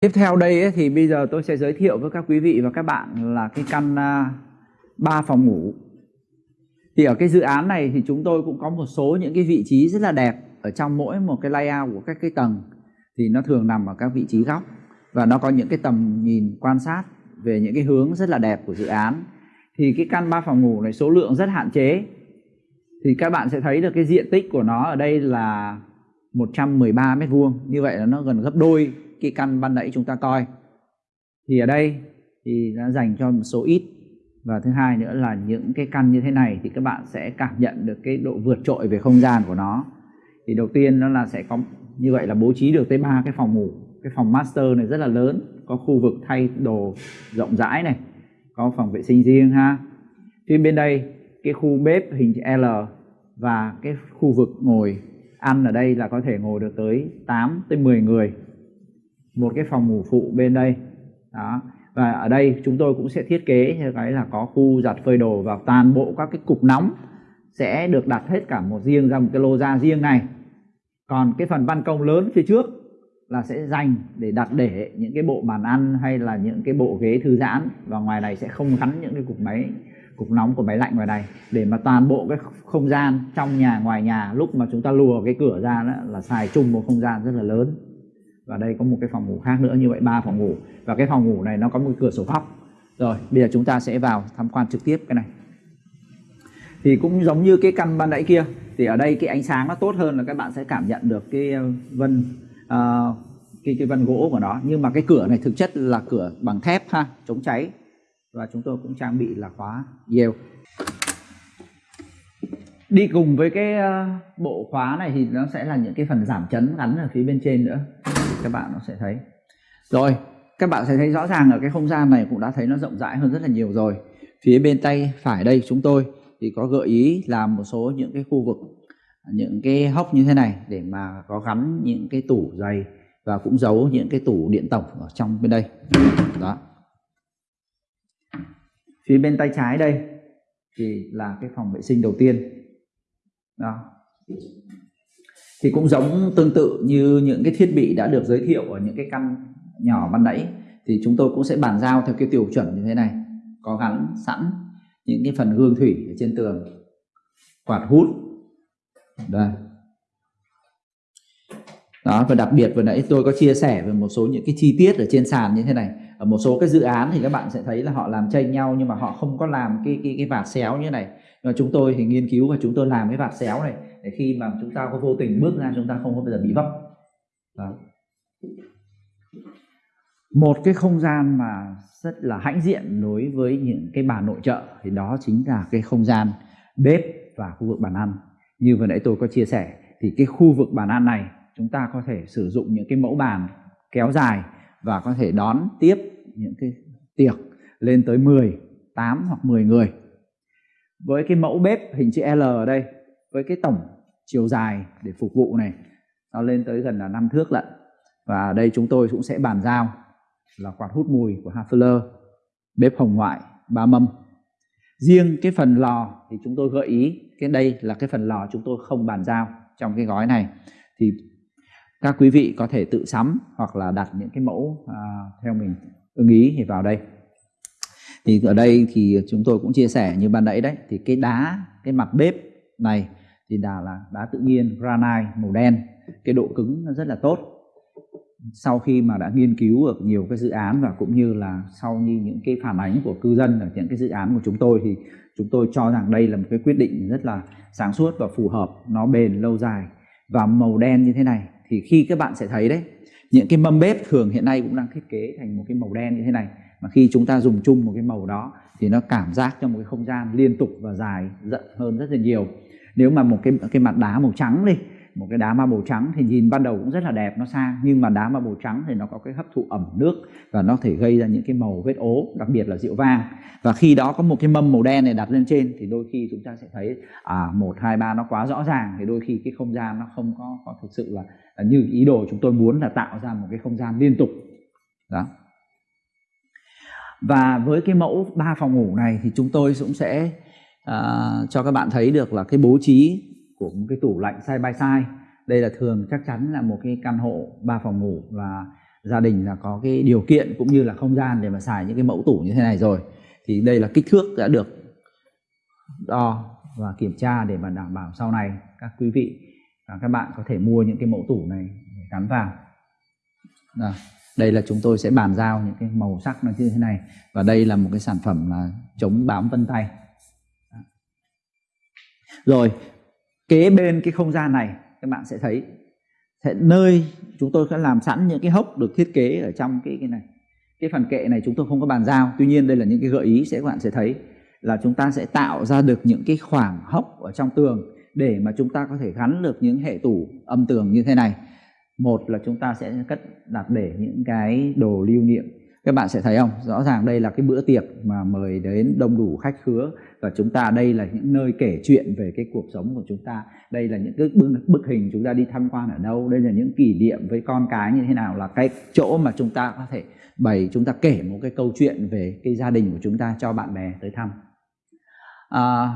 Tiếp theo đây ấy, thì bây giờ tôi sẽ giới thiệu với các quý vị và các bạn là cái căn à, uh, 3 phòng ngủ. Thì ở cái dự án này thì chúng tôi cũng có một số những cái vị trí rất là đẹp ở trong mỗi một cái layout của các cái tầng thì nó thường nằm ở các vị trí góc và nó có những cái tầm nhìn quan sát về những cái hướng rất là đẹp của dự án. Thì cái căn 3 phòng ngủ này số lượng rất hạn chế. Thì các bạn sẽ thấy được cái diện tích của nó ở đây là 113 mét vuông. Như vậy là nó gần gấp đôi cái căn ban nãy chúng ta coi. Thì ở đây thì đã dành cho một số ít. Và thứ hai nữa là những cái căn như thế này thì các bạn sẽ cảm nhận được cái độ vượt trội về không gian của nó. Thì đầu tiên nó là sẽ có, như vậy là bố trí được tới ba cái phòng ngủ. Cái phòng master này rất là lớn, có khu vực thay đồ rộng rãi này, có phòng vệ sinh riêng ha. Phía bên đây, cái khu bếp hình L và cái khu vực ngồi ăn ở đây là có thể ngồi được tới 8 tới 10 người một cái phòng ngủ phụ bên đây. Đó. Và ở đây chúng tôi cũng sẽ thiết kế như cái là có khu giặt phơi đồ và toàn bộ các cái cục nóng sẽ được đặt hết cả một riêng ra một cái lô ra riêng này. Còn cái phần ban công lớn phía trước là sẽ dành để đặt để những cái bộ bàn ăn hay là những cái bộ ghế thư giãn. Và ngoài này sẽ không gắn những cái cục máy, cục nóng của máy lạnh ngoài này. Để mà toàn bộ cái không gian trong nhà, ngoài nhà, lúc mà chúng ta lùa cái cửa ra đó là xài chung một không gian rất là lớn và đây có một cái phòng ngủ khác nữa như vậy ba phòng ngủ. Và cái phòng ngủ này nó có một cửa sổ góc. Rồi bây giờ chúng ta sẽ vào tham quan trực tiếp cái này. Thì cũng giống như cái căn ban nãy kia thì ở đây cái ánh sáng nó tốt hơn là các bạn sẽ cảm nhận được cái ờ, vân uh, cái cái vân gỗ của nó. Nhưng mà cái cửa này thực chất là cửa bằng thép ha chống cháy. Và chúng tôi cũng trang bị là khóa Yale đi cùng với cái ờ, bộ khóa này thì nó sẽ là những cái phần giảm chấn gắn ở phía bên trên nữa các bạn nó sẽ thấy. Rồi, các bạn sẽ thấy rõ ràng ở cái không gian này cũng đã thấy nó rộng rãi hơn rất là nhiều rồi. Phía bên tay phải đây chúng tôi thì có gợi ý làm một số những cái khu vực, những cái hốc như thế này để mà có gắn những cái tủ giày và cũng giấu những cái tủ điện tổng ở trong bên đây. Đó. Phía bên tay trái đây thì là cái phòng vệ sinh đầu tiên. Đó thì cũng giống tương tự như những cái thiết bị đã được giới thiệu ở những cái căn nhỏ ban nãy, thì chúng tôi cũng sẽ bàn giao theo cái tiêu chuẩn như thế này. Có gắn, sẵn những cái phần gương thủy ở trên tường, quạt hút. Đây. Đó, và đặc biệt vừa nãy tôi có chia sẻ về một số những cái chi tiết ở trên sàn như thế này. Ở một số cái dự án thì các bạn sẽ thấy là họ làm chênh nhau nhưng mà họ không có làm cái cái cái vạt xéo như này và chúng tôi thì nghiên cứu và chúng tôi làm cái vạt xéo này để khi mà chúng ta có vô tình bước ra chúng ta không có bao giờ bị vấp đó. một cái không gian mà rất là hãnh diện đối với những cái bà nội trợ thì đó chính là cái không gian bếp và khu vực bàn ăn như vừa nãy tôi có chia sẻ thì cái khu vực bàn ăn này chúng ta có thể sử dụng những cái mẫu bàn kéo dài và có thể đón tiếp những cái tiệc lên tới 10, 8 hoặc 10 người. Với cái mẫu bếp hình chữ L ở đây, với cái tổng chiều dài để phục vụ này, nó lên tới gần là 5 thước lận. Và đây chúng tôi cũng sẽ bàn giao là quạt hút mùi của Hafler, bếp hồng ngoại, ba mâm. Riêng cái phần lò thì chúng tôi gợi ý, cái đây là cái phần lò chúng tôi không bàn giao trong cái gói này. Thì các quý vị có thể tự sắm hoặc là đặt những cái mẫu à, theo mình ưng ý thì vào đây thì ở đây thì chúng tôi cũng chia sẻ như ban nãy đấy, thì cái đá, cái mặt bếp này thì đà là đá tự nhiên, granite, màu đen. Cái độ cứng nó rất là tốt. Sau khi mà đã nghiên cứu được nhiều cái dự án và cũng như là sau như những cái phản ánh của cư dân ở những cái dự án của chúng tôi thì chúng tôi cho rằng đây là một cái quyết định rất là sáng suốt và phù hợp, nó bền lâu dài và màu đen như thế này. Thì khi các bạn sẽ thấy đấy, những cái mâm bếp thường hiện nay cũng đang thiết kế thành một cái màu đen như thế này mà khi chúng ta dùng chung một cái màu đó thì nó cảm giác trong một cái không gian liên tục và dài rộng hơn rất là nhiều. Nếu mà một cái cái mặt đá màu trắng đi một cái đá màu trắng thì nhìn ban đầu cũng rất là đẹp nó sang nhưng mà đá màu trắng thì nó có cái hấp thụ ẩm nước và nó thể gây ra những cái màu vết ố đặc biệt là rượu vang. Và khi đó có một cái mâm màu đen này đặt lên trên thì đôi khi chúng ta sẽ thấy à một hai ba nó quá rõ ràng thì đôi khi cái không gian nó không có, có thực sự là, là như ý đồ chúng tôi muốn là tạo ra một cái không gian liên tục. Đó và với cái mẫu ba phòng ngủ này thì chúng tôi cũng sẽ uh, cho các bạn thấy được là cái bố trí của một cái tủ lạnh side by side. Đây là thường chắc chắn là một cái căn hộ ba phòng ngủ và gia đình là có cái điều kiện cũng như là không gian để mà xài những cái mẫu tủ như thế này rồi. Thì đây là kích thước đã được đo và kiểm tra để mà đảm bảo sau này các quý vị và các bạn có thể mua những cái mẫu tủ này để gắn vào. Đó đây là chúng tôi sẽ bàn giao những cái màu sắc nó như thế này. Và đây là một cái sản phẩm là chống bám vân tay. Rồi, kế bên cái không gian này, các bạn sẽ thấy, sẽ nơi chúng tôi sẽ làm sẵn những cái hốc được thiết kế ở trong cái cái này. Cái phần kệ này chúng tôi không có bàn giao. Tuy nhiên, đây là những cái gợi ý sẽ các bạn sẽ thấy là chúng ta sẽ tạo ra được những cái khoảng hốc ở trong tường để mà chúng ta có thể gắn được những hệ tủ âm tường như thế này một là chúng ta sẽ cất đặt để những cái đồ lưu niệm. Các bạn sẽ thấy không? Rõ ràng đây là cái bữa tiệc mà mời đến đông đủ khách khứa và chúng ta đây là những nơi kể chuyện về cái cuộc sống của chúng ta. Đây là những cái bức, bức hình chúng ta đi tham quan ở đâu? Đây là những kỷ niệm với con cái như thế nào? Là cái chỗ mà chúng ta có thể bày chúng ta kể một cái câu chuyện về cái gia đình của chúng ta cho bạn bè tới thăm. À,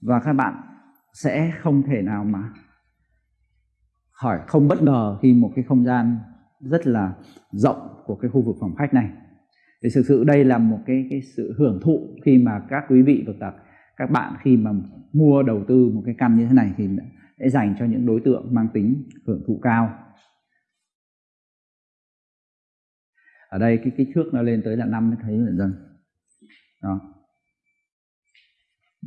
và các bạn sẽ không thể nào mà hỏi không bất ngờ khi một cái không gian rất là rộng của cái khu vực phòng khách này. Thì thực sự đây là một cái cái sự hưởng thụ khi mà các quý vị và các các bạn khi mà mua, đầu tư một cái căn như thế này thì sẽ dành cho những đối tượng mang tính hưởng thụ cao. Ở đây cái kích thước nó lên tới là năm mới thấy dần dần. Đó.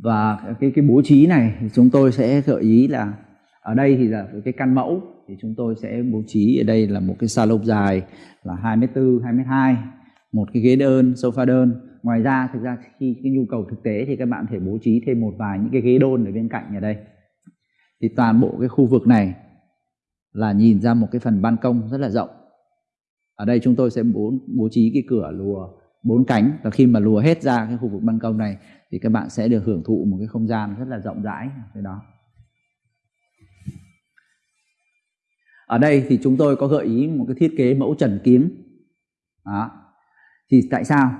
Và cái cái bố trí này thì chúng tôi sẽ gợi ý là ở đây thì là cái căn mẫu thì chúng tôi sẽ bố trí ở đây là một cái salon dài là 2m4, 2m2 một cái ghế đơn, sofa đơn. Ngoài ra thực ra khi cái nhu cầu thực tế thì các bạn thể bố trí thêm một vài những cái ghế đôn ở bên cạnh ở đây. Thì toàn bộ cái khu vực này là nhìn ra một cái phần ban công rất là rộng. Ở đây chúng tôi sẽ bố, bố trí cái cửa lùa bốn cánh và khi mà lùa hết ra cái khu vực ban công này thì các bạn sẽ được hưởng thụ một cái không gian rất là rộng rãi cái đó. Ở đây thì chúng tôi có gợi ý một cái thiết kế mẫu trần kiếm đó. thì tại sao?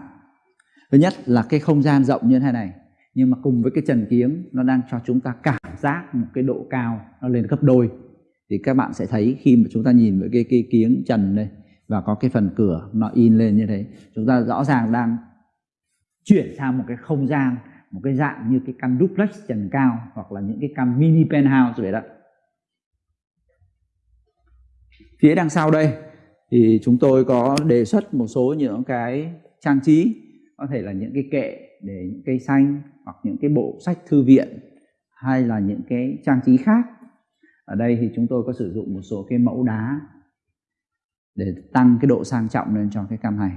Thứ nhất là cái không gian rộng như thế này, nhưng mà cùng với cái trần kiếm nó đang cho chúng ta cảm giác một cái độ cao nó lên gấp đôi. Thì các bạn sẽ thấy khi mà chúng ta nhìn với cái cái kiếng trần đây và có cái phần cửa nó in lên như thế, chúng ta rõ ràng đang chuyển sang một cái không gian, một cái dạng như cái căn duplex trần cao hoặc là những cái căn mini penthouse vậy đó phía đằng sau đây thì chúng tôi có đề xuất một số những cái trang trí có thể là những cái kệ để những cây xanh hoặc những cái bộ sách thư viện hay là những cái trang trí khác. Ở đây thì chúng tôi có sử dụng một số cái mẫu đá để tăng cái độ sang trọng lên cho cái căn này.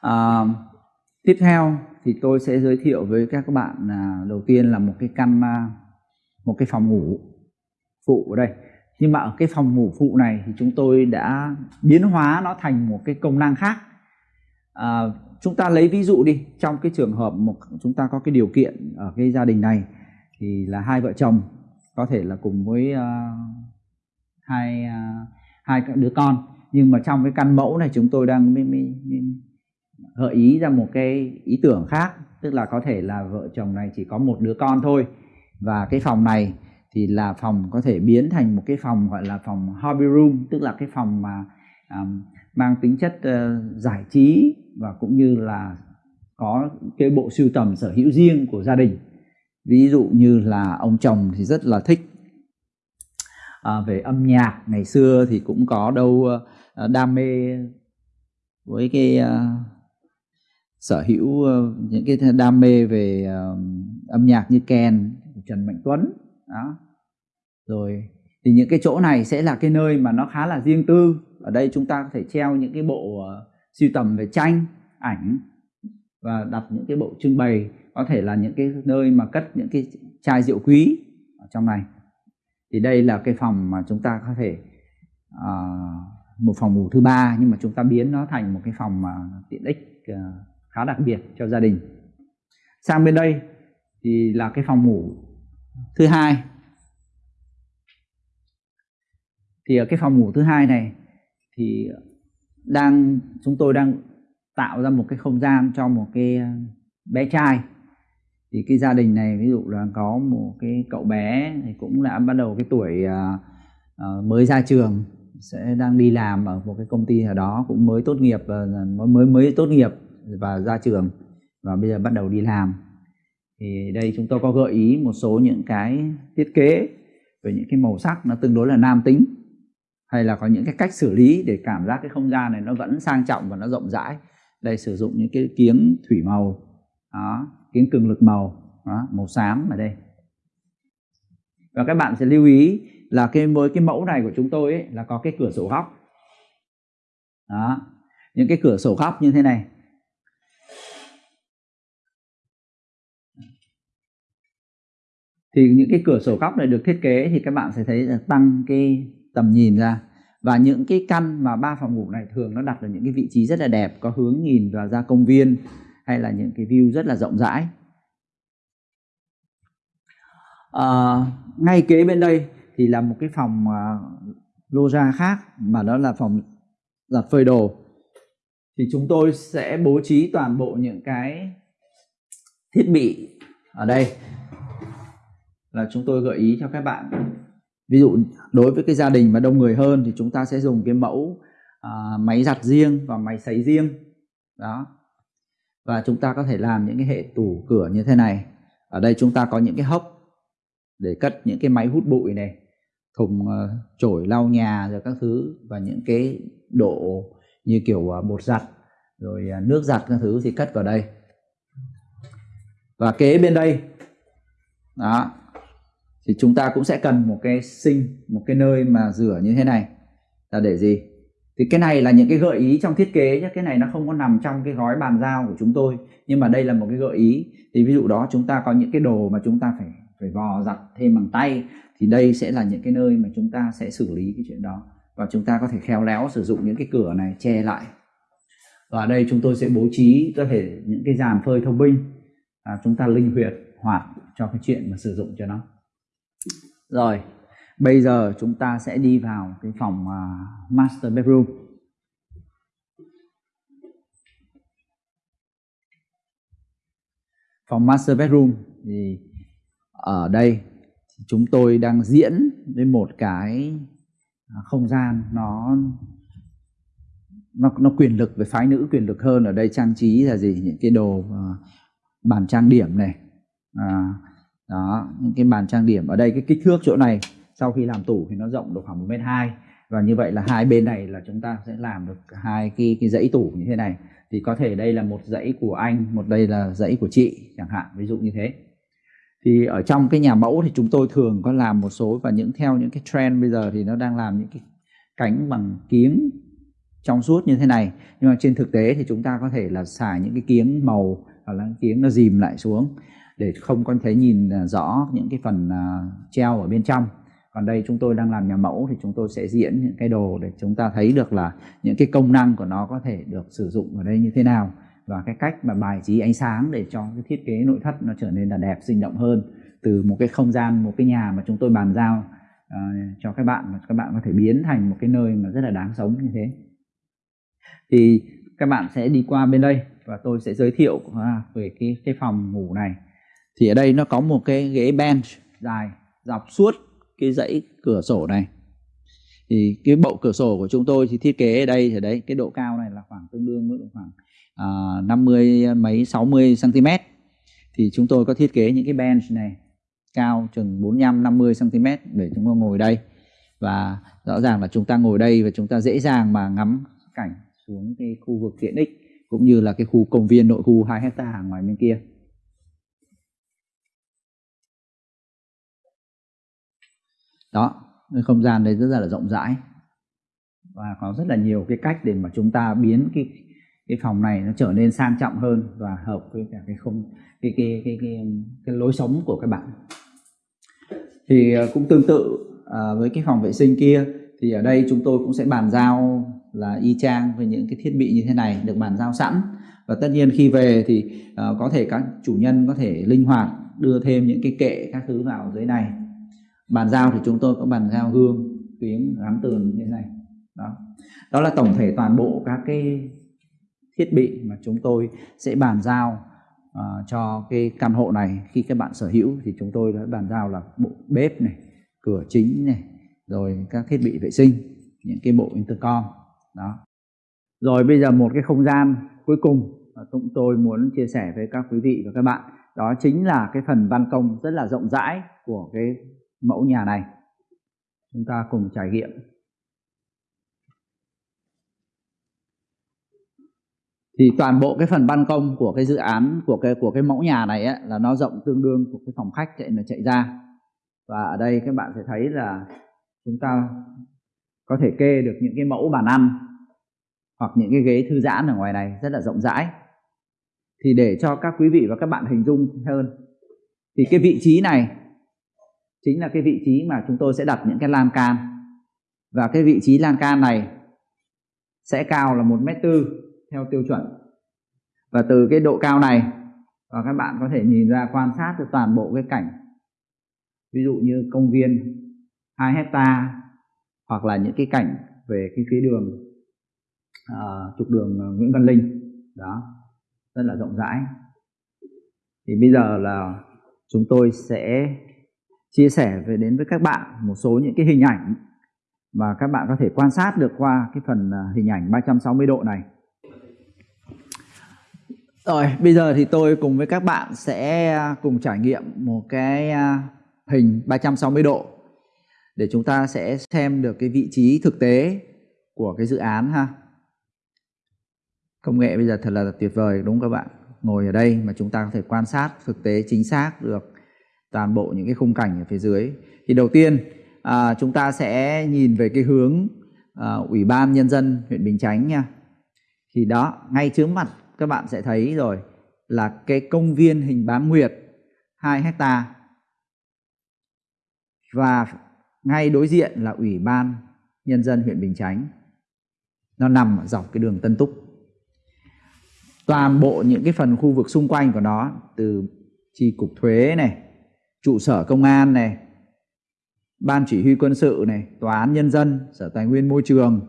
À, tiếp theo thì tôi sẽ giới thiệu với các bạn là đầu tiên là một cái căn à, một cái phòng ngủ phụ ở đây nhưng mà ở cái phòng ngủ phụ này thì chúng tôi đã biến hóa nó thành một cái công năng khác. À, chúng ta lấy ví dụ đi trong cái trường hợp một chúng ta có cái điều kiện ở cái gia đình này thì là hai vợ chồng có thể là cùng với uh, hai uh, hai đứa con. Nhưng mà trong cái căn mẫu này chúng tôi đang mi, mi, mi, gợi ý ra một cái ý tưởng khác tức là có thể là vợ chồng này chỉ có một đứa con thôi. Và cái phòng này thì là phòng có thể biến thành một cái phòng gọi là phòng hobby room tức là cái phòng mà um, mang tính chất uh, giải trí và cũng như là có cái bộ sưu tầm sở hữu riêng của gia đình. Ví dụ như là ông chồng thì rất là thích à, về âm nhạc. Ngày xưa thì cũng có đâu uh, đam mê với cái uh, sở hữu uh, những cái đam mê về uh, âm nhạc như Ken Trần Mạnh Tuấn đó. Rồi thì những cái chỗ này sẽ là cái nơi mà nó khá là riêng tư. Ở đây chúng ta có thể treo những cái bộ uh, sưu tầm về tranh ảnh và đặt những cái bộ trưng bày. Có thể là những cái nơi mà cất những cái chai rượu quý ở trong này. Thì đây là cái phòng mà chúng ta có thể uh, một phòng ngủ thứ ba nhưng mà chúng ta biến nó thành một cái phòng mà tiện ích uh, khá đặc biệt cho gia đình. Sang bên đây thì là cái phòng ngủ thứ hai. Thì ở cái phòng ngủ thứ hai này thì đang chúng tôi đang tạo ra một cái không gian cho một cái ờ, bé trai. Thì cái gia đình này ví dụ là có một cái cậu bé thì cũng đã bắt đầu cái tuổi uh, mới ra trường sẽ đang đi làm ở một cái công ty ở đó cũng mới tốt nghiệp mới mới mới tốt nghiệp và ra trường và bây giờ bắt đầu đi làm thì đây chúng tôi có gợi ý một số những cái thiết kế về những cái màu sắc nó tương đối là nam tính hay là có những cái cách xử lý để cảm giác cái không gian này nó vẫn sang trọng và nó rộng rãi. Đây sử dụng những cái kiếng thủy màu đó, kiếng cường lực màu đó, màu xám ở đây. Và các bạn sẽ lưu ý là cái với cái mẫu này của chúng tôi ấy, là có cái cửa sổ góc. Đó những cái cửa sổ góc như thế này. Thì những cái cửa sổ góc này được thiết kế thì các bạn sẽ thấy là tăng cái tầm nhìn ra. Và những cái căn mà ba phòng ngủ này thường nó đặt ở những cái vị trí rất là đẹp có hướng nhìn vào ra công viên hay là những cái view rất là rộng rãi. À, ngay kế bên đây thì là một cái phòng uh, lô ra khác mà đó là phòng giặt phơi đồ. Thì chúng tôi sẽ bố trí toàn bộ những cái thiết bị ở đây là chúng tôi gợi ý cho các bạn. Ví dụ đối với cái gia đình mà đông người hơn thì chúng ta sẽ dùng cái mẫu à, máy giặt riêng và máy sấy riêng. Đó. Và chúng ta có thể làm những cái hệ tủ cửa như thế này. Ở đây chúng ta có những cái hốc để cất những cái máy hút bụi này thùng uh, chổi lau nhà rồi các thứ và những cái độ như kiểu uh, bột giặt rồi uh, nước giặt các thứ thì cất vào đây. Và kế bên đây đó thì chúng ta cũng sẽ cần một cái sinh một cái nơi mà rửa như thế này. Là để gì? Thì cái này là những cái gợi ý trong thiết kế nhé cái này nó không có nằm trong cái gói bàn giao của chúng tôi. Nhưng mà đây là một cái gợi ý. Thì ví dụ đó chúng ta có những cái đồ mà chúng ta phải phải vò giặt thêm bằng tay thì đây sẽ là những cái nơi mà chúng ta sẽ xử lý cái chuyện đó. Và chúng ta có thể khéo léo sử dụng những cái cửa này che lại. Và ở đây chúng tôi sẽ bố trí có thể những cái dàn phơi thông minh. À, chúng ta linh huyệt hoạt cho cái chuyện mà sử dụng cho nó rồi bây giờ chúng ta sẽ đi vào cái phòng uh, master bedroom. Phòng master bedroom thì ở đây chúng tôi đang diễn với một cái à, không gian nó nó nó quyền lực về phái nữ quyền lực hơn. Ở đây trang trí là gì? Những cái đồ uh, bàn trang điểm này à, đó, những cái bàn trang điểm ở đây, cái kích thước chỗ này, sau khi làm tủ thì nó rộng được khoảng một mét hai. Và như vậy là hai bên này là chúng ta sẽ làm được hai cái cái dãy tủ như thế này. Thì có thể đây là một dãy của anh, một đây là dãy của chị, chẳng hạn, ví dụ như thế. Thì ở trong cái nhà mẫu thì chúng tôi thường có làm một số, và những, theo những cái trend bây giờ thì nó đang làm những cái cánh bằng kiếng trong suốt như thế này. Nhưng mà trên thực tế thì chúng ta có thể là xài những cái kiếng màu, hoặc là kiếng nó dìm lại xuống để không có thể nhìn à, rõ những cái phần à, treo ở bên trong. Còn đây chúng tôi đang làm nhà mẫu thì chúng tôi sẽ diễn những cái đồ để chúng ta thấy được là những cái công năng của nó có thể được sử dụng ở đây như thế nào và cái cách mà bài trí ánh sáng để cho cái thiết kế nội thất nó trở nên là đẹp sinh động hơn từ một cái không gian một cái nhà mà chúng tôi bàn giao uh, cho các bạn mà các bạn có thể biến thành một cái nơi mà rất là đáng sống như thế. Thì các bạn sẽ đi qua bên đây và tôi sẽ giới thiệu về cái cái phòng ngủ này thì ở đây nó có một cái ghế bench dài dọc suốt cái dãy cửa sổ này. Thì cái bộ cửa sổ của chúng tôi thì thiết kế ở đây ở đấy cái độ cao này là khoảng tương đương với khoảng à, uh, 50 mấy 60 cm thì chúng tôi có thiết kế những cái bench này cao chừng 45 50 cm để chúng ta ngồi đây. Và rõ ràng là chúng ta ngồi đây và chúng ta dễ dàng mà ngắm cảnh xuống cái khu vực tiện ích cũng như là cái khu công viên nội khu 2 hecta ngoài bên kia. Đó cái không gian đấy rất là rộng rãi. Và có rất là nhiều cái cách để mà chúng ta biến cái cái phòng này nó trở nên sang trọng hơn và hợp với cả cái không cái cái cái cái, cái lối sống của các bạn. Thì ờ, cũng tương tự à, với cái phòng vệ sinh kia thì ở đây chúng tôi cũng sẽ bàn giao là y chang với những cái thiết bị như thế này được bàn giao sẵn. Và tất nhiên khi về thì uh, có thể các chủ nhân có thể linh hoạt đưa thêm những cái kệ các thứ vào dưới này bàn giao thì chúng tôi có bàn giao gương tuyến gắn tường như thế này. Đó. Đó là tổng thể toàn bộ các cái thiết bị mà chúng tôi sẽ bàn giao uh, cho cái căn hộ này. Khi các bạn sở hữu thì chúng tôi đã bàn giao là bộ bếp này cửa chính này rồi các thiết bị vệ sinh những cái bộ intercom. Đó. Rồi bây giờ một cái không gian cuối cùng mà chúng tôi muốn chia sẻ với các quý vị và các bạn đó chính là cái phần ban công rất là rộng rãi của cái mẫu nhà này. Chúng ta cùng trải nghiệm. Thì toàn bộ cái phần ban công của cái dự án của cái của cái mẫu nhà này ấy, là nó rộng tương đương của cái phòng khách chạy là chạy ra. Và ở đây các bạn sẽ thấy là chúng ta có thể kê được những cái mẫu bàn ăn hoặc những cái ghế thư giãn ở ngoài này rất là rộng rãi. Thì để cho các quý vị và các bạn hình dung hơn thì cái vị trí này chính là cái vị trí mà chúng tôi sẽ đặt những cái lan can. Và cái vị trí lan can này sẽ cao là một mét tư theo tiêu chuẩn. Và từ cái độ cao này và các bạn có thể nhìn ra quan sát được toàn bộ cái cảnh. Ví dụ như công viên 2 hecta hoặc là những cái cảnh về cái phía đường à, trục đường Nguyễn Văn Linh. Đó rất là rộng rãi. Thì bây giờ là chúng tôi sẽ chia sẻ về đến với các bạn một số những cái hình ảnh mà các bạn có thể quan sát được qua cái phần à, hình ảnh 360 độ này. Rồi, bây giờ thì tôi cùng với các bạn sẽ à, cùng trải nghiệm một cái à, hình 360 độ để chúng ta sẽ xem được cái vị trí thực tế của cái dự án ha. Công nghệ bây giờ thật là tuyệt vời, đúng không các bạn? Ngồi ở đây mà chúng ta có thể quan sát thực tế chính xác được toàn bộ những cái khung cảnh ở phía dưới. Thì đầu tiên à, chúng ta sẽ nhìn về cái hướng à, ủy ban nhân dân huyện bình chánh nha. Thì đó ngay trước mặt các bạn sẽ thấy rồi là cái công viên hình bán nguyệt 2 hecta. Và ngay đối diện là ủy ban nhân dân huyện Bình Chánh. Nó nằm dọc cái đường Tân Túc. Toàn bộ những cái phần khu vực xung quanh của nó từ chi cục thuế này trụ sở công an này, ban chỉ huy quân sự này, tòa án nhân dân, sở tài nguyên môi trường.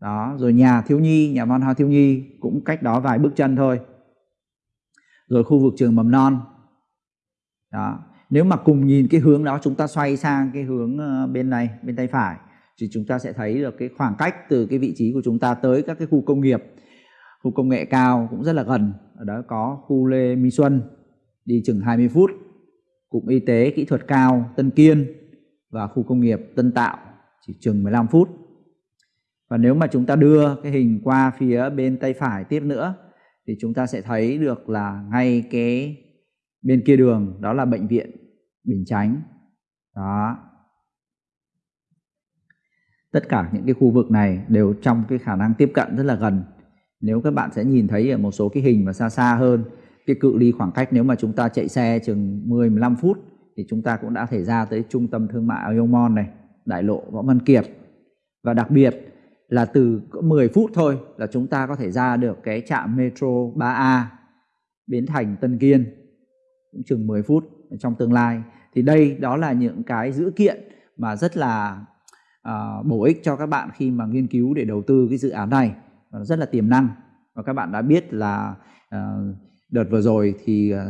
Đó, rồi nhà thiếu nhi, nhà văn hóa thiếu nhi cũng cách đó vài bước chân thôi. Rồi khu vực trường mầm non. Đó, nếu mà cùng nhìn cái hướng đó, chúng ta xoay sang cái hướng ờ, bên này, bên tay phải, thì chúng ta sẽ thấy được cái khoảng cách từ cái vị trí của chúng ta tới các cái khu công nghiệp, khu công nghệ cao cũng rất là gần. Ở đó có khu Lê Minh Xuân, đi chừng 20 phút cụm y tế kỹ thuật cao Tân Kiên và khu công nghiệp Tân Tạo chỉ chừng 15 phút. Và nếu mà chúng ta đưa cái hình qua phía bên tay phải tiếp nữa, thì chúng ta sẽ thấy được là ngay cái bên kia đường, đó là bệnh viện Bình Chánh. Đó. Tất cả những cái khu vực này đều trong cái khả năng tiếp cận rất là gần. Nếu các bạn sẽ nhìn thấy ở một số cái hình mà xa xa hơn cái cự ly khoảng cách nếu mà chúng ta chạy xe chừng 10 15 phút thì chúng ta cũng đã thể ra tới trung tâm thương mại Ayomon này, đại lộ Võ Văn Kiệt. Và đặc biệt là từ 10 phút thôi là chúng ta có thể ra được cái trạm metro 3A Bến Thành Tân Kiên cũng chừng 10 phút trong tương lai. Thì đây đó là những cái dữ kiện mà rất là uh, bổ ích cho các bạn khi mà nghiên cứu để đầu tư cái dự án này và rất là tiềm năng và các bạn đã biết là uh, đợt vừa rồi thì à,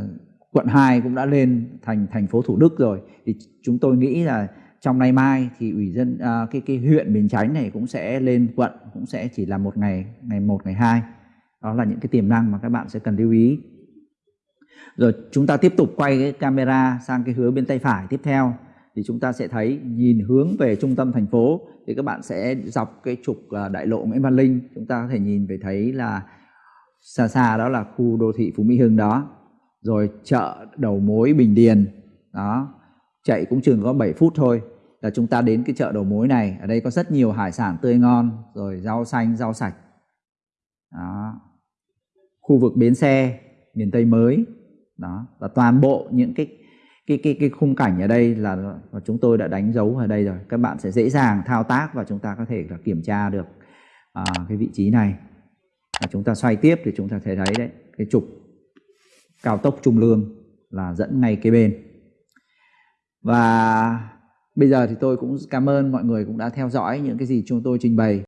quận 2 cũng đã lên thành thành phố Thủ Đức rồi. Thì chúng tôi nghĩ là trong nay mai thì ủy dân à, cái cái huyện Bình Chánh này cũng sẽ lên quận cũng sẽ chỉ là một ngày ngày một ngày hai. Đó là những cái tiềm năng mà các bạn sẽ cần lưu ý. Rồi chúng ta tiếp tục quay cái camera sang cái hướng bên tay phải tiếp theo. Thì chúng ta sẽ thấy nhìn hướng về trung tâm thành phố thì các bạn sẽ dọc cái trục à, đại lộ Nguyễn Văn Linh. Chúng ta có thể nhìn về thấy là xa xa đó là khu đô thị Phú Mỹ Hưng đó. Rồi chợ đầu mối Bình Điền đó chạy cũng chừng có 7 phút thôi. Là chúng ta đến cái chợ đầu mối này ở đây có rất nhiều hải sản tươi ngon rồi rau xanh rau sạch. Đó. Khu vực bến xe miền Tây mới đó. Và toàn bộ những cái cái cái cái khung cảnh ở đây là, là chúng tôi đã đánh dấu ở đây rồi. Các bạn sẽ dễ dàng thao tác và chúng ta có thể là kiểm tra được à, cái vị trí này và chúng ta xoay tiếp thì chúng ta thấy đấy đấy, cái trục cao tốc trung lương là dẫn ngay kế bên. Và bây giờ thì tôi cũng cảm ơn mọi người cũng đã theo dõi những cái gì chúng tôi trình bày.